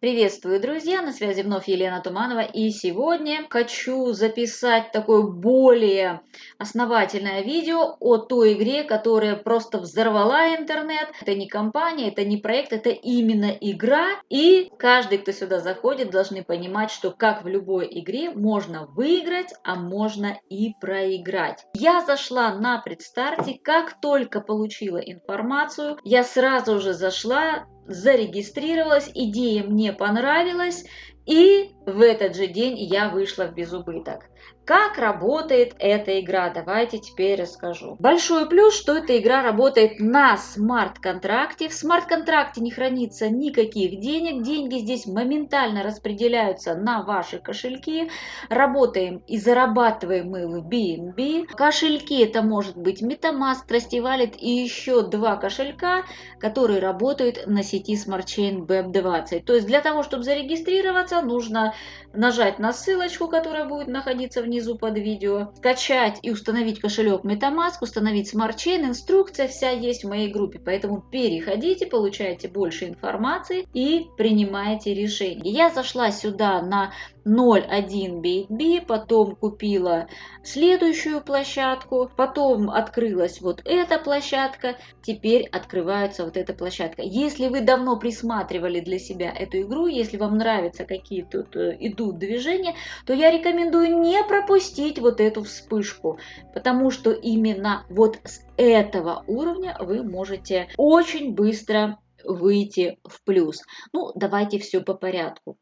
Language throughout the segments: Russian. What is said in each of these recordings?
Приветствую, друзья! На связи вновь Елена Туманова. И сегодня хочу записать такое более основательное видео о той игре, которая просто взорвала интернет. Это не компания, это не проект, это именно игра. И каждый, кто сюда заходит, должны понимать, что как в любой игре можно выиграть, а можно и проиграть. Я зашла на предстарте, как только получила информацию, я сразу же зашла зарегистрировалась, идея мне понравилась, и в этот же день я вышла в безубыток. Как работает эта игра? Давайте теперь расскажу. Большой плюс, что эта игра работает на смарт-контракте. В смарт-контракте не хранится никаких денег. Деньги здесь моментально распределяются на ваши кошельки. Работаем и зарабатываем мы в BNB. Кошельки это может быть MetaMask, Trusty Wallet и еще два кошелька, которые работают на сети Smart Chain BEP20. То есть для того, чтобы зарегистрироваться, нужно нажать на ссылочку, которая будет находиться внизу под видео, скачать и установить кошелек MetaMask, установить Smart Chain, инструкция вся есть в моей группе, поэтому переходите, получайте больше информации и принимайте решение. Я зашла сюда на 0.1 BitB, потом купила следующую площадку, потом открылась вот эта площадка, теперь открывается вот эта площадка. Если вы давно присматривали для себя эту игру, если вам нравятся какие тут э, идут движения, то я рекомендую не пропустить вот эту вспышку, потому что именно вот с этого уровня вы можете очень быстро выйти в плюс. Ну, давайте все по порядку.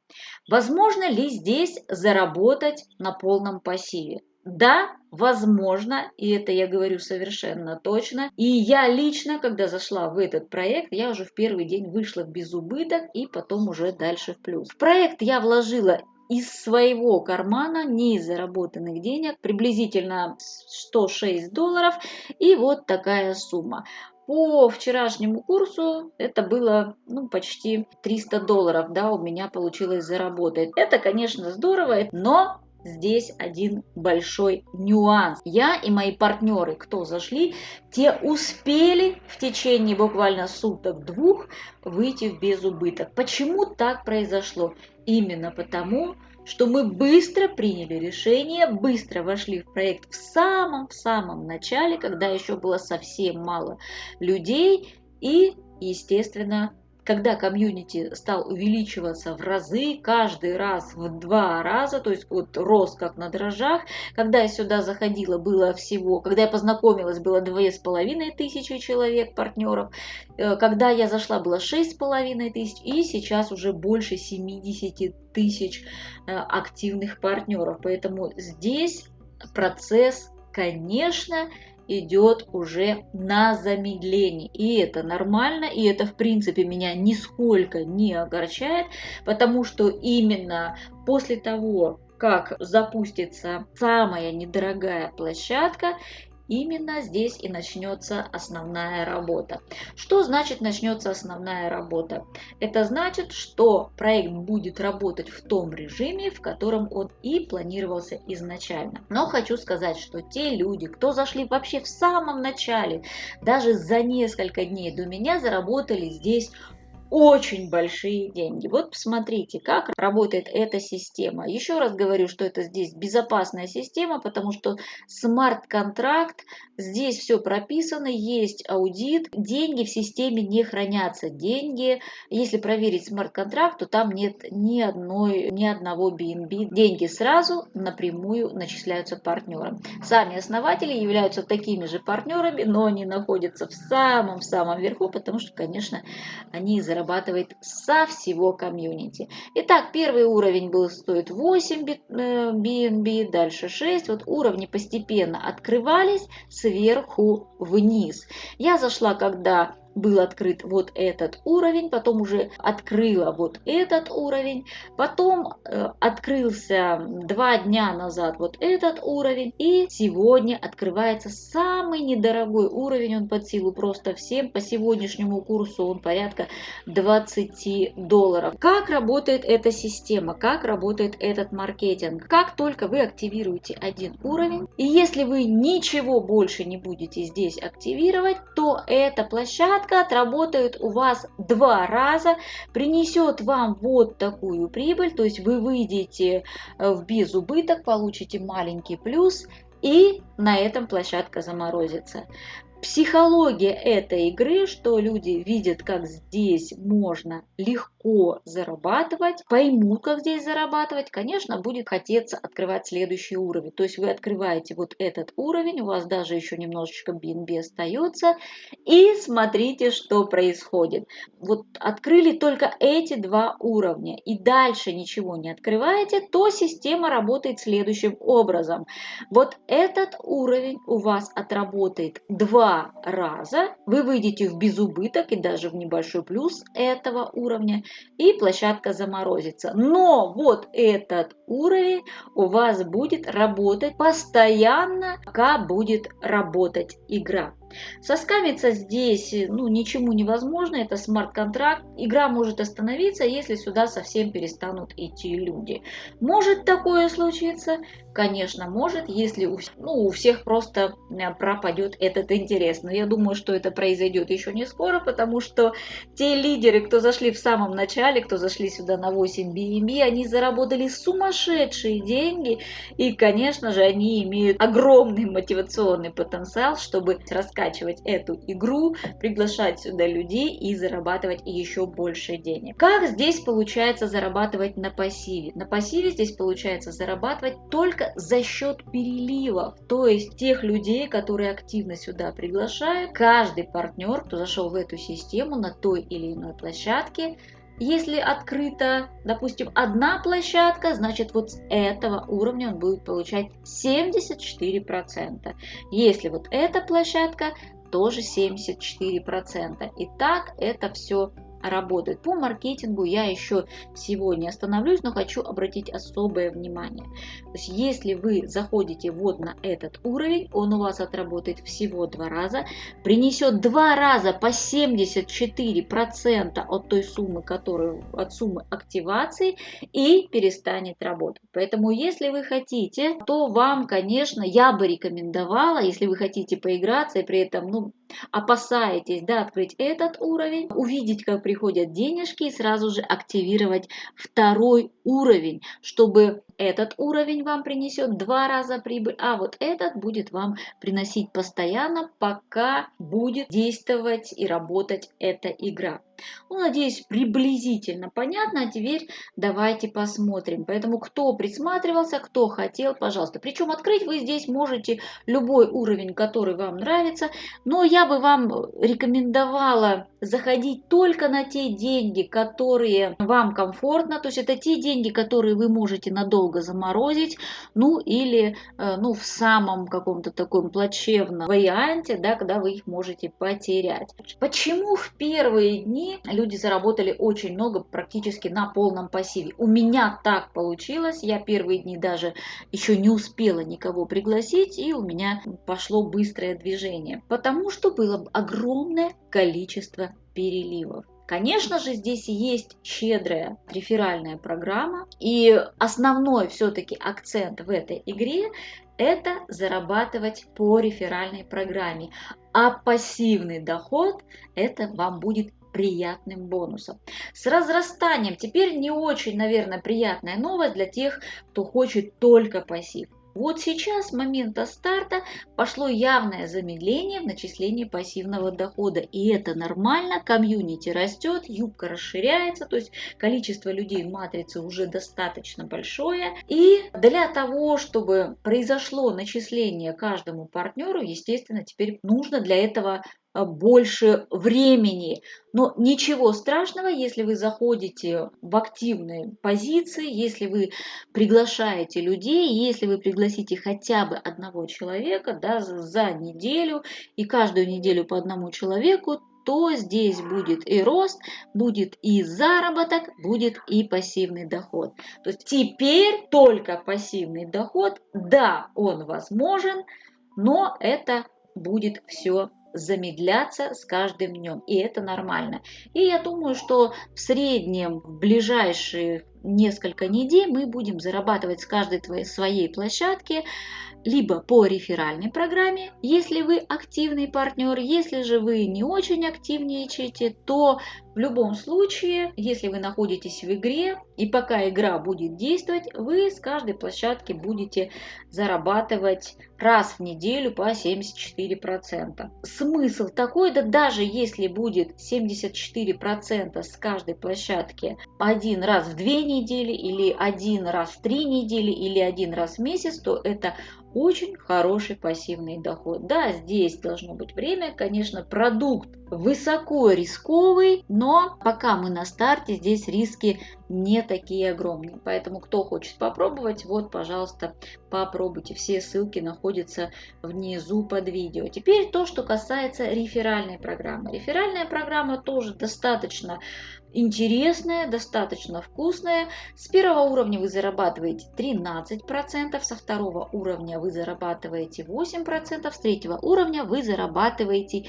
Возможно ли здесь заработать на полном пассиве? Да, возможно, и это я говорю совершенно точно. И я лично, когда зашла в этот проект, я уже в первый день вышла в безубыток и потом уже дальше в плюс. В проект я вложила из своего кармана, не из заработанных денег, приблизительно 106 долларов и вот такая сумма. По вчерашнему курсу это было ну, почти 300 долларов, да, у меня получилось заработать. Это, конечно, здорово, но здесь один большой нюанс. Я и мои партнеры, кто зашли, те успели в течение буквально суток-двух выйти в безубыток. Почему так произошло? Именно потому, что мы быстро приняли решение, быстро вошли в проект в самом-самом начале, когда еще было совсем мало людей и, естественно, когда комьюнити стал увеличиваться в разы, каждый раз в два раза, то есть вот рос как на дрожжах, когда я сюда заходила, было всего, когда я познакомилась, было две с половиной тысячи человек, партнеров, э, когда я зашла, было шесть с половиной тысяч, и сейчас уже больше 70 тысяч э, активных партнеров, поэтому здесь процесс, конечно, идет уже на замедление. И это нормально, и это в принципе меня нисколько не огорчает, потому что именно после того, как запустится самая недорогая площадка, Именно здесь и начнется основная работа. Что значит начнется основная работа? Это значит, что проект будет работать в том режиме, в котором он и планировался изначально. Но хочу сказать, что те люди, кто зашли вообще в самом начале, даже за несколько дней до меня, заработали здесь очень большие деньги. Вот посмотрите, как работает эта система. Еще раз говорю, что это здесь безопасная система, потому что смарт-контракт, здесь все прописано, есть аудит, деньги в системе не хранятся. Деньги, если проверить смарт-контракт, то там нет ни, одной, ни одного BNB. Деньги сразу напрямую начисляются партнерам. Сами основатели являются такими же партнерами, но они находятся в самом-самом верху, потому что, конечно, они заработали зарабатывает со всего комьюнити. Итак, первый уровень был стоит 8 BNB, дальше 6. Вот уровни постепенно открывались сверху вниз. Я зашла, когда был открыт вот этот уровень, потом уже открыла вот этот уровень, потом э, открылся два дня назад вот этот уровень, и сегодня открывается самый недорогой уровень, он под силу просто всем, по сегодняшнему курсу он порядка 20 долларов. Как работает эта система, как работает этот маркетинг? Как только вы активируете один уровень, и если вы ничего больше не будете здесь активировать, то эта площадка площадка отработает у вас два раза, принесет вам вот такую прибыль, то есть вы выйдете э, в безубыток, получите маленький плюс и на этом площадка заморозится психология этой игры, что люди видят, как здесь можно легко зарабатывать, поймут, как здесь зарабатывать, конечно, будет хотеться открывать следующий уровень. То есть вы открываете вот этот уровень, у вас даже еще немножечко BNB остается, и смотрите, что происходит. Вот открыли только эти два уровня, и дальше ничего не открываете, то система работает следующим образом. Вот этот уровень у вас отработает два два раза вы выйдете в безубыток и даже в небольшой плюс этого уровня, и площадка заморозится. Но вот этот уровень у вас будет работать постоянно, пока будет работать игра. Соскамиться здесь ну, ничему невозможно, это смарт-контракт. Игра может остановиться, если сюда совсем перестанут идти люди. Может такое случиться? Конечно, может, если у, ну, у всех просто э, пропадет этот интерес. Но я думаю, что это произойдет еще не скоро, потому что те лидеры, кто зашли в самом начале, кто зашли сюда на 8 BNB, они заработали сумасшедшие деньги. И, конечно же, они имеют огромный мотивационный потенциал, чтобы раскачивать эту игру, приглашать сюда людей и зарабатывать еще больше денег. Как здесь получается зарабатывать на пассиве? На пассиве здесь получается зарабатывать только за счет переливов, то есть тех людей, которые активно сюда приглашают. Каждый партнер, кто зашел в эту систему на той или иной площадке, если открыта, допустим, одна площадка, значит вот с этого уровня он будет получать 74%. Если вот эта площадка, тоже 74%. И так это все работает. По маркетингу я еще сегодня остановлюсь, но хочу обратить особое внимание. То есть если вы заходите вот на этот уровень, он у вас отработает всего два раза, принесет два раза по 74% от той суммы, которую, от суммы активации и перестанет работать. Поэтому если вы хотите, то вам, конечно, я бы рекомендовала, если вы хотите поиграться и при этом ну, опасаетесь да, открыть этот уровень, увидеть, как приходят денежки и сразу же активировать второй уровень, чтобы этот уровень вам принесет два раза прибыль, а вот этот будет вам приносить постоянно, пока будет действовать и работать эта игра. Ну, надеюсь, приблизительно понятно. А теперь давайте посмотрим. Поэтому, кто присматривался, кто хотел, пожалуйста. Причем открыть вы здесь можете любой уровень, который вам нравится. Но я бы вам рекомендовала заходить только на те деньги, которые вам комфортно. То есть это те деньги, которые вы можете надолго заморозить. Ну, или э, ну, в самом каком-то таком плачевном варианте, да, когда вы их можете потерять. Почему в первые дни люди заработали очень много, практически на полном пассиве. У меня так получилось, я первые дни даже еще не успела никого пригласить, и у меня пошло быстрое движение, потому что было огромное количество переливов. Конечно же, здесь есть щедрая реферальная программа, и основной все-таки акцент в этой игре это зарабатывать по реферальной программе. А пассивный доход это вам будет приятным бонусом. С разрастанием теперь не очень, наверное, приятная новость для тех, кто хочет только пассив. Вот сейчас, с момента старта, пошло явное замедление в начислении пассивного дохода. И это нормально, комьюнити растет, юбка расширяется, то есть количество людей в матрице уже достаточно большое. И для того, чтобы произошло начисление каждому партнеру, естественно, теперь нужно для этого больше времени. Но ничего страшного, если вы заходите в активные позиции, если вы приглашаете людей, если вы пригласите хотя бы одного человека да, за неделю и каждую неделю по одному человеку, то здесь будет и рост, будет и заработок, будет и пассивный доход. То есть теперь только пассивный доход, да, он возможен, но это будет все замедляться с каждым днем, и это нормально. И я думаю, что в среднем в ближайшие несколько недель мы будем зарабатывать с каждой твоей своей площадки либо по реферальной программе, если вы активный партнер, если же вы не очень активничаете, то в любом случае, если вы находитесь в игре и пока игра будет действовать, вы с каждой площадки будете зарабатывать раз в неделю по 74%. Смысл такой, да даже если будет 74% с каждой площадки один раз в две недели или один раз в три недели или один раз в месяц, то это очень хороший пассивный доход. Да, здесь должно быть время, конечно, продукт высоко рисковый, но пока мы на старте, здесь риски не такие огромные. Поэтому, кто хочет попробовать, вот, пожалуйста, попробуйте. Все ссылки находятся внизу под видео. Теперь то, что касается реферальной программы. Реферальная программа тоже достаточно интересная, достаточно вкусная. С первого уровня вы зарабатываете 13%, со второго уровня вы зарабатываете 8%, с третьего уровня вы зарабатываете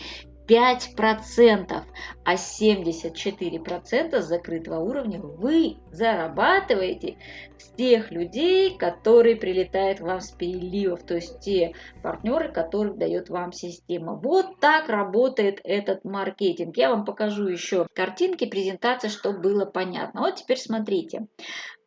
5%, а 74% закрытого уровня вы зарабатываете с тех людей, которые прилетают вам с переливов, то есть те партнеры, которых дает вам система. Вот так работает этот маркетинг. Я вам покажу еще картинки, презентации, чтобы было понятно. Вот теперь смотрите.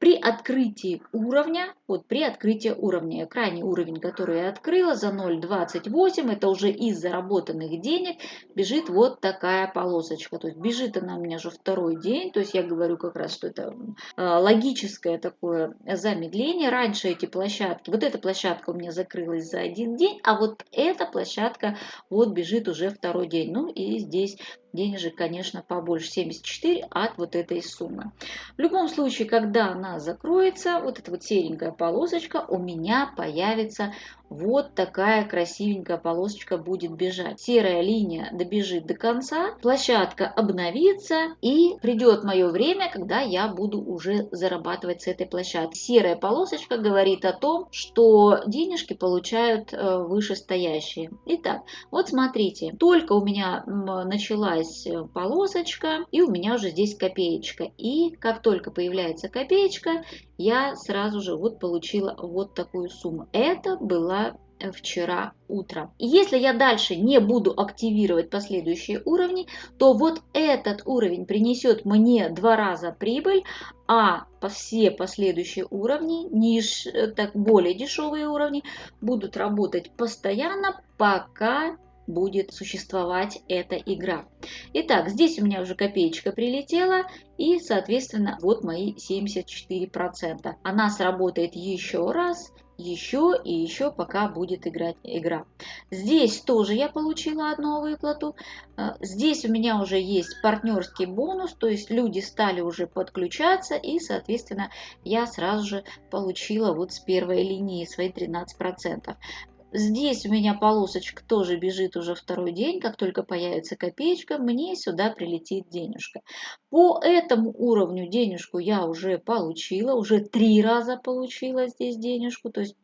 При открытии уровня, вот при открытии уровня, крайний уровень, который я открыла за 0,28, это уже из заработанных денег, бежит вот такая полосочка. То есть бежит она у меня уже второй день, то есть я говорю как раз, что это э, логическое такое замедление. Раньше эти площадки, вот эта площадка у меня закрылась за один день, а вот эта площадка вот бежит уже второй день. Ну и здесь денежек, конечно, побольше, 74 от вот этой суммы. В любом случае, когда она закроется, вот эта вот серенькая полосочка у меня появится вот такая красивенькая полосочка будет бежать. Серая линия добежит до конца, площадка обновится и придет мое время, когда я буду уже зарабатывать с этой площадки. Серая полосочка говорит о том, что денежки получают э, вышестоящие. Итак, вот смотрите, только у меня началась э, полосочка и у меня уже здесь копеечка. И как только появляется копеечка, я сразу же вот получила вот такую сумму. Это была э, вчера утром. И если я дальше не буду активировать последующие уровни, то вот этот уровень принесет мне два раза прибыль, а все последующие уровни, ниж, э, так более дешевые уровни, будут работать постоянно, пока будет существовать эта игра. Итак, здесь у меня уже копеечка прилетела и, соответственно, вот мои 74%. Она сработает еще раз, еще и еще, пока будет играть игра. Здесь тоже я получила одну выплату. А, здесь у меня уже есть партнерский бонус, то есть люди стали уже подключаться и, соответственно, я сразу же получила вот с первой линии свои 13%. Здесь у меня полосочка тоже бежит уже второй день. Как только появится копеечка, мне сюда прилетит денежка. По этому уровню денежку я уже получила. Уже три раза получила здесь денежку. То есть,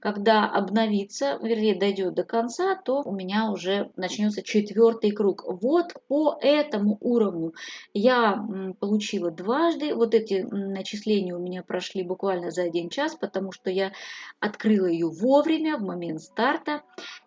когда обновится, вернее, дойдет до конца, то у меня уже начнется четвертый круг. Вот по этому уровню я получила дважды. Вот эти начисления у меня прошли буквально за один час, потому что я открыла ее вовремя, в момент старта.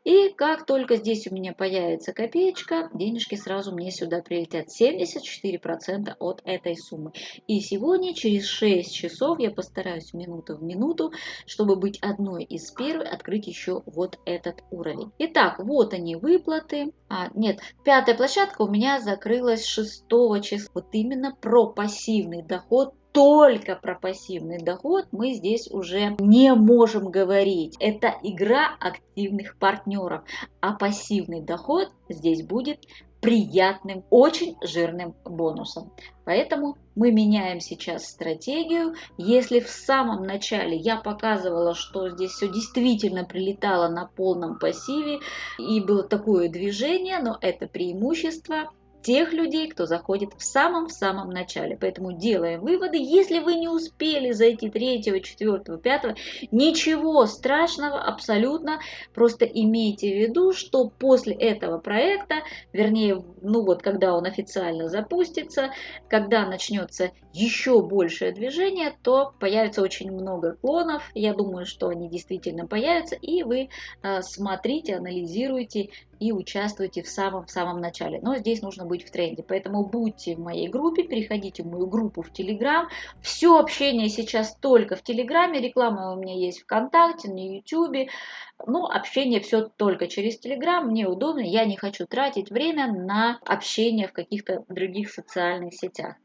И как только здесь у меня появится копеечка, денежки сразу мне сюда прилетят. 74% от этой суммы. И сегодня через 6 часов я постараюсь минуту в минуту, чтобы быть одной из первых, открыть еще вот этот уровень. Итак, вот они выплаты. А, нет, пятая площадка у меня закрылась 6 числа. Вот именно про пассивный доход только про пассивный доход мы здесь уже не можем говорить. Это игра активных партнеров, а пассивный доход здесь будет приятным, очень жирным бонусом. Поэтому мы меняем сейчас стратегию. Если в самом начале я показывала, что здесь все действительно прилетало на полном пассиве и было такое движение, но это преимущество, тех людей, кто заходит в самом-самом начале. Поэтому делаем выводы. Если вы не успели зайти 3, 4, 5, ничего страшного абсолютно. Просто имейте в виду, что после этого проекта, вернее, ну вот когда он официально запустится, когда начнется еще большее движение, то появится очень много клонов. Я думаю, что они действительно появятся, и вы э, смотрите, анализируйте и участвуйте в самом-самом начале. Но здесь нужно быть в тренде. Поэтому будьте в моей группе, переходите в мою группу в Телеграм. Все общение сейчас только в Телеграме. Реклама у меня есть ВКонтакте, на Ютубе. Ну, общение все только через Телеграм. Мне удобно. Я не хочу тратить время на общение в каких-то других социальных сетях.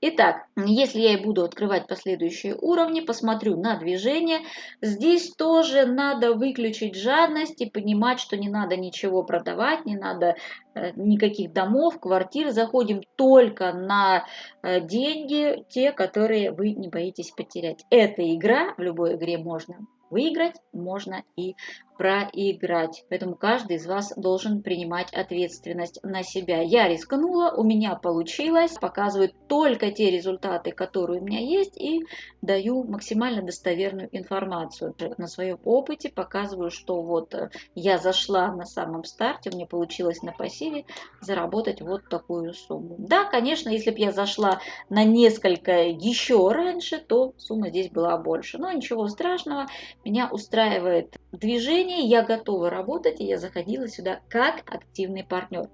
Итак, если я и буду открывать последующие уровни, посмотрю на движение. Здесь тоже надо выключить жадность и понимать, что не надо ничего продавать, не надо э, никаких домов, квартир. Заходим только на э, деньги, те, которые вы не боитесь потерять. Эта игра, в любой игре можно выиграть, можно и проиграть. Поэтому каждый из вас должен принимать ответственность на себя. Я рискнула, у меня получилось, показываю только те результаты, которые у меня есть и даю максимально достоверную информацию. На своем опыте показываю, что вот э, я зашла на самом старте, мне получилось на пассиве заработать вот такую сумму. Да, конечно, если бы я зашла на несколько еще раньше, то сумма здесь была больше. Но ничего страшного, меня устраивает движение, я готова работать, и я заходила сюда как активный партнер.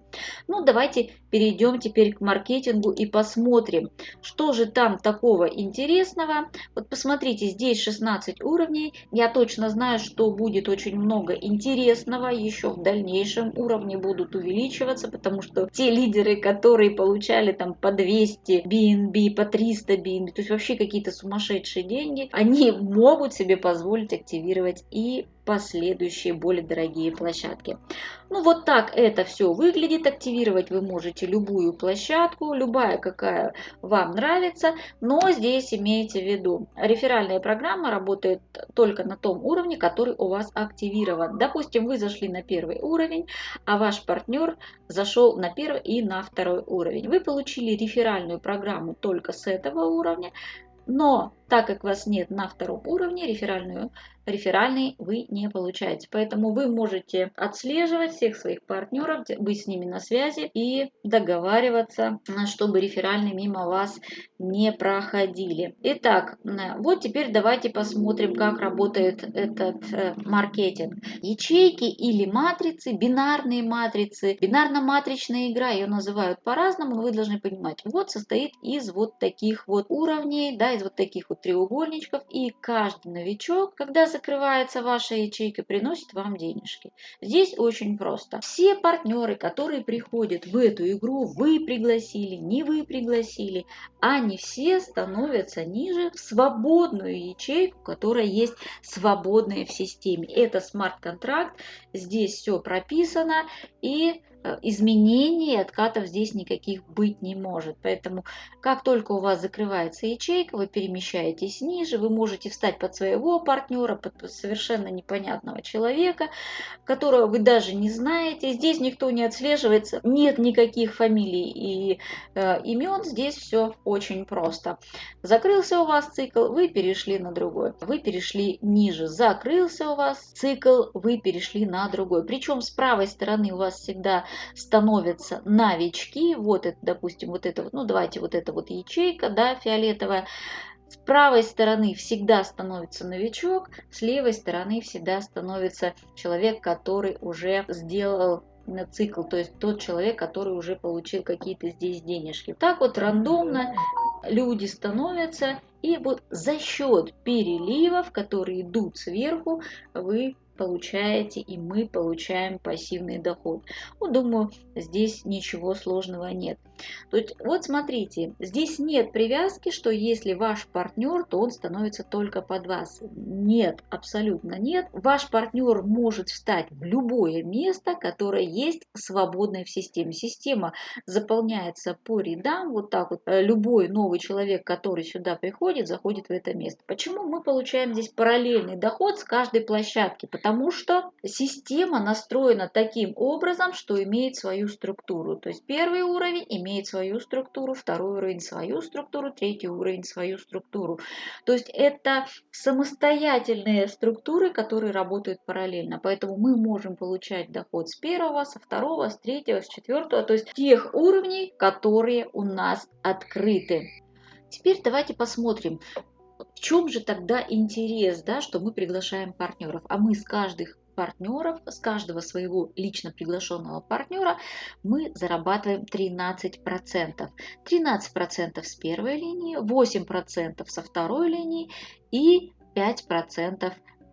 Ну, давайте перейдем теперь к маркетингу и посмотрим, что же там такого интересного. Вот посмотрите, здесь 16 уровней. Я точно знаю, что будет очень много интересного еще в дальнейшем. Уровни будут увеличиваться, потому что те лидеры, которые получали там по 200 BNB, по 300 BNB, то есть вообще какие-то сумасшедшие деньги, они могут себе позволить активировать и последующие более дорогие площадки. Ну вот так это все выглядит. Активировать вы можете любую площадку, любая какая вам нравится, но здесь имейте в виду, реферальная программа работает только на том уровне, который у вас активирован. Допустим, вы зашли на первый уровень, а ваш партнер зашел на первый и на второй уровень. Вы получили реферальную программу только с этого уровня, но так как вас нет на втором уровне, реферальную реферальный вы не получаете. Поэтому вы можете отслеживать всех своих партнеров, быть с ними на связи и договариваться, чтобы реферальные мимо вас не проходили. Итак, вот теперь давайте посмотрим, как работает этот э, маркетинг. Ячейки или матрицы, бинарные матрицы, бинарно-матричная игра, ее называют по-разному, но вы должны понимать, вот состоит из вот таких вот уровней, да, из вот таких вот треугольничков, и каждый новичок, когда закрывается ваша ячейка, приносит вам денежки. Здесь очень просто. Все партнеры, которые приходят в эту игру, вы пригласили, не вы пригласили, они все становятся ниже в свободную ячейку, которая есть свободная в системе. Это смарт-контракт, здесь все прописано и изменений откатов здесь никаких быть не может. Поэтому как только у вас закрывается ячейка, вы перемещаетесь ниже, вы можете встать под своего партнера, под совершенно непонятного человека, которого вы даже не знаете. Здесь никто не отслеживается, нет никаких фамилий и э, имен, здесь все очень просто. Закрылся у вас цикл, вы перешли на другой. Вы перешли ниже, закрылся у вас цикл, вы перешли на другой. Причем с правой стороны у вас всегда становятся новички. Вот это, допустим, вот это вот, ну давайте вот эта вот ячейка, да, фиолетовая. С правой стороны всегда становится новичок, с левой стороны всегда становится человек, который уже сделал на цикл, то есть тот человек, который уже получил какие-то здесь денежки. Так вот рандомно люди становятся, и вот за счет переливов, которые идут сверху, вы получаете и мы получаем пассивный доход. Ну, думаю, здесь ничего сложного нет. То есть вот смотрите, здесь нет привязки, что если ваш партнер, то он становится только под вас. Нет, абсолютно нет. Ваш партнер может встать в любое место, которое есть свободное в системе. Система заполняется по рядам, вот так вот. Э, любой новый человек, который сюда приходит, заходит в это место. Почему мы получаем здесь параллельный доход с каждой площадки? Потому что система настроена таким образом, что имеет свою структуру. То есть первый уровень имеет свою структуру, второй уровень свою структуру, третий уровень свою структуру. То есть это самостоятельные структуры, которые работают параллельно. Поэтому мы можем получать доход с первого, со второго, с третьего, с четвертого, то есть тех уровней, которые у нас открыты. Теперь давайте посмотрим, в чем же тогда интерес, да, что мы приглашаем партнеров, а мы с каждых партнеров, с каждого своего лично приглашенного партнера мы зарабатываем 13%. 13% с первой линии, 8% со второй линии и 5%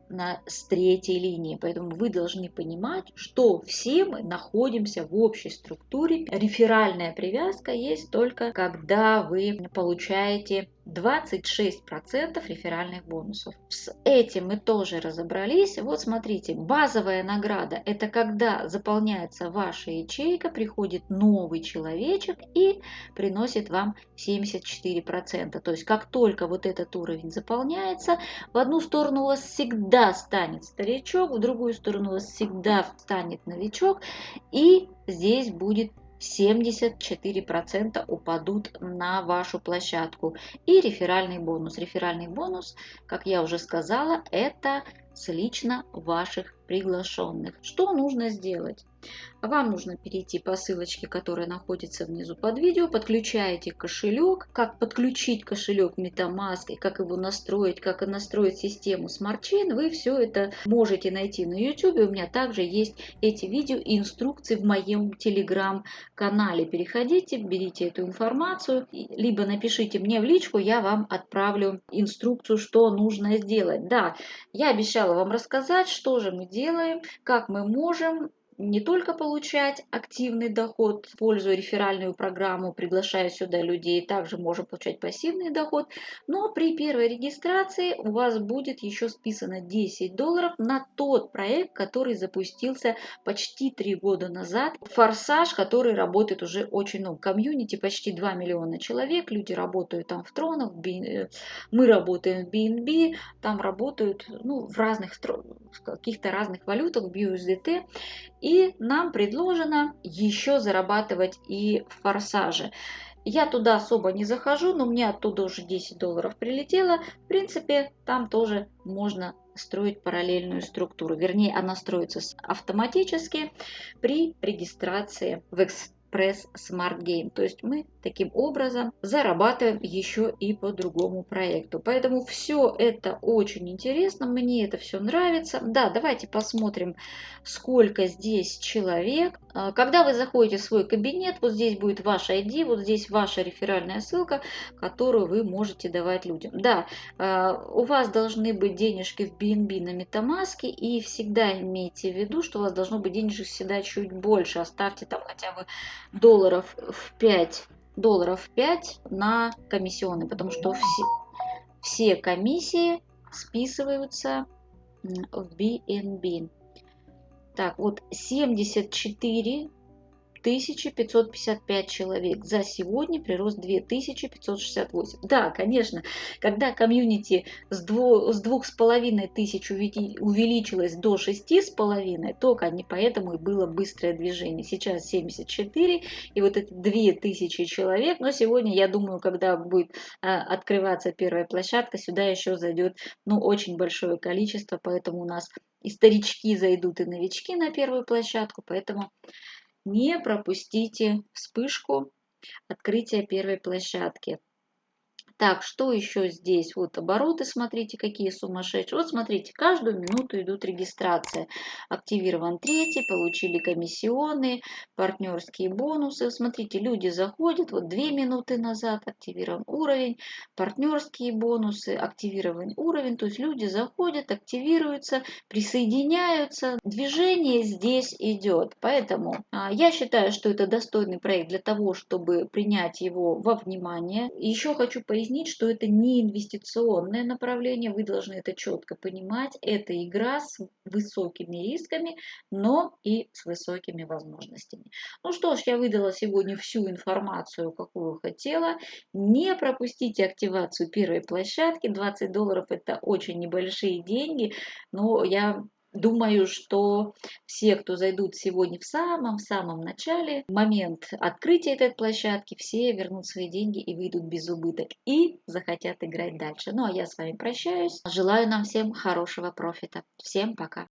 на, с третьей линии. Поэтому вы должны понимать, что все мы находимся в общей структуре. Реферальная привязка есть только когда вы получаете 26% реферальных бонусов. С этим мы тоже разобрались. Вот смотрите, базовая награда – это когда заполняется ваша ячейка, приходит новый человечек и приносит вам 74%. То есть как только вот этот уровень заполняется, в одну сторону у вас всегда станет старичок, в другую сторону у вас всегда станет новичок, и здесь будет 74% упадут на вашу площадку. И реферальный бонус. Реферальный бонус, как я уже сказала, это с лично ваших приглашенных. Что нужно сделать? Вам нужно перейти по ссылочке, которая находится внизу под видео, подключаете кошелек, как подключить кошелек MetaMask, как его настроить, как настроить систему Smart Chain, вы все это можете найти на YouTube. У меня также есть эти видео и инструкции в моем телеграм-канале. Переходите, берите эту информацию, либо напишите мне в личку, я вам отправлю инструкцию, что нужно сделать. Да, я обещала вам рассказать, что же мы делаем, как мы можем не только получать активный доход, используя реферальную программу, приглашая сюда людей, также можем получать пассивный доход, но при первой регистрации у вас будет еще списано 10 долларов на тот проект, который запустился почти 3 года назад. Форсаж, который работает уже очень много. Комьюнити почти 2 миллиона человек, люди работают там в тронах, мы работаем в BNB, там работают ну, в разных, в каких-то разных валютах, в USDT. И нам предложено еще зарабатывать и в форсаже. Я туда особо не захожу, но мне оттуда уже 10 долларов прилетело. В принципе, там тоже можно строить параллельную структуру. Вернее, она строится автоматически при регистрации в Express Press Smart Game. То есть мы таким образом зарабатываем еще и по другому проекту. Поэтому все это очень интересно, мне это все нравится. Да, давайте посмотрим, сколько здесь человек. А, когда вы заходите в свой кабинет, вот здесь будет ваш ID, вот здесь ваша реферальная ссылка, которую вы можете давать людям. Да, а, у вас должны быть денежки в BNB на MetaMask, и всегда имейте в виду, что у вас должно быть денежек всегда чуть больше. Оставьте там хотя бы долларов в 5 долларов 5 на комиссионные, потому что все, все комиссии списываются в BNB. Так, вот 74 1555 человек. За сегодня прирост 2568. Да, конечно, когда комьюнити с, дву, с двух с половиной тысяч увеличилось до шести с половиной, только не поэтому и было быстрое движение. Сейчас 74 и вот эти 2000 человек. Но сегодня, я думаю, когда будет а, открываться первая площадка, сюда еще зайдет ну, очень большое количество, поэтому у нас и старички зайдут, и новички на первую площадку, поэтому не пропустите вспышку открытия первой площадки. Так, что еще здесь? Вот обороты, смотрите, какие сумасшедшие. Вот смотрите, каждую минуту идут регистрации. Активирован третий, получили комиссионные, партнерские бонусы. Смотрите, люди заходят, вот две минуты назад активирован уровень, партнерские бонусы, активирован уровень. То есть люди заходят, активируются, присоединяются. Движение здесь идет. Поэтому а, я считаю, что это достойный проект для того, чтобы принять его во внимание. Еще хочу пояснить, что это не инвестиционное направление, вы должны это четко понимать. Это игра с высокими рисками, но и с высокими возможностями. Ну что ж, я выдала сегодня всю информацию, какую хотела. Не пропустите активацию первой площадки. 20 долларов это очень небольшие деньги, но я Думаю, что все, кто зайдут сегодня в самом-самом начале, в момент открытия этой площадки, все вернут свои деньги и выйдут без убыток и захотят играть дальше. Ну а я с вами прощаюсь. Желаю нам всем хорошего профита. Всем пока.